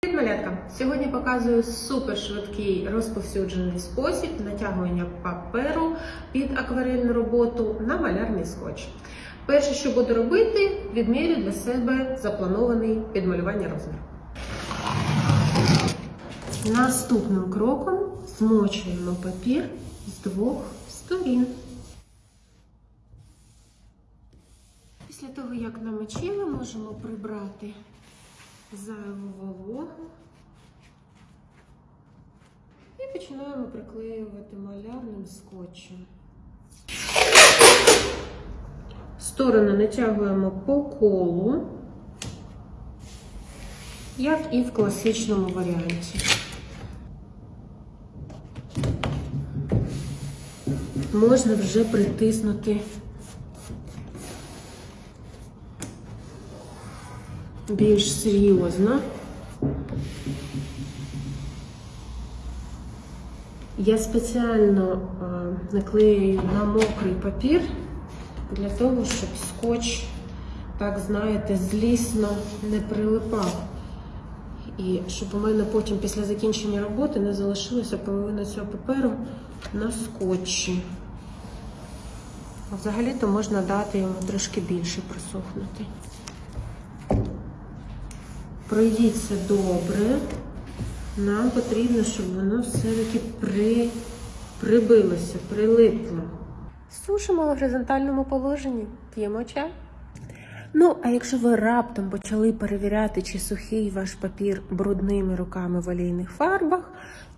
Привіт, малятка! Сьогодні показую супер швидкий розповсюджений спосіб натягування паперу під акварельну роботу на малярний скотч. Перше, що буду робити, відмірю для себе запланований під малювання розмір. Наступним кроком змочуємо папір з двох сторін. Після того, як намочили, можемо прибрати зайву вологу і починаємо приклеювати малярним скотчем. Сторони натягуємо по колу, як і в класичному варіанті. Можна вже притиснути більш серйозно. Я спеціально е, наклею на мокрий папір для того, щоб скотч, так знаєте, злісно не прилипав. І щоб у мене потім після закінчення роботи не залишилася половина цього паперу на скотчі. Взагалі-то можна дати йому трошки більше просохнути. Пройдіться добре. Нам потрібно, щоб воно все-таки при... прибилося, прилипло. Сушимо в горизонтальному положенні, п'ємо чай. Ну, а якщо ви раптом почали перевіряти, чи сухий ваш папір брудними руками в олійних фарбах,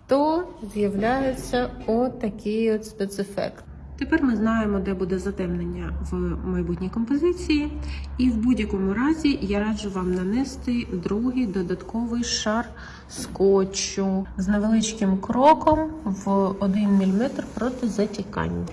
то з'являється отакий от спецефект. Тепер ми знаємо, де буде затемнення в майбутній композиції, і в будь-якому разі я раджу вам нанести другий додатковий шар скотчу з невеличким кроком в 1 мм проти затікання.